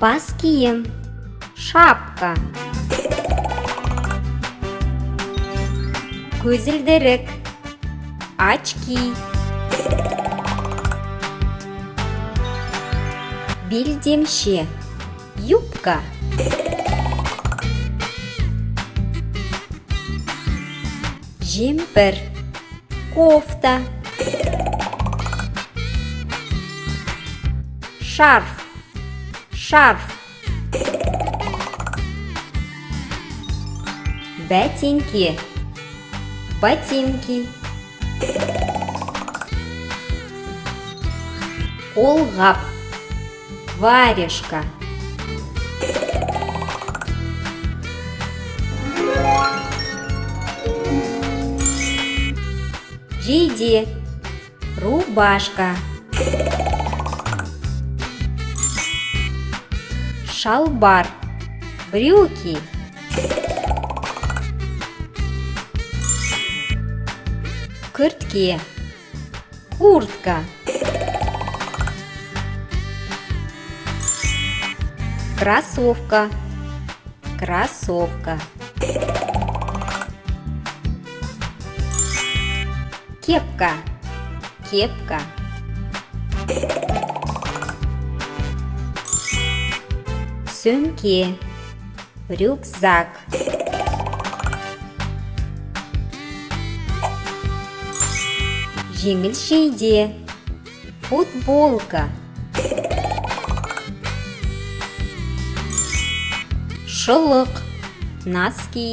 бас киім шапка. Көзілдірік очки. Белдемше юбка. Жемпір кофта. Шарф. Шарф. Ботинки. Ботинки. Қолғап варежка. Жейде рубашка шалбар брюки. Күртке куртка. Кроссовка. Кроссовка. Кепка. Кепка сөмке рюкзак. Жеңіл жейде футболка. Шылық. Носки.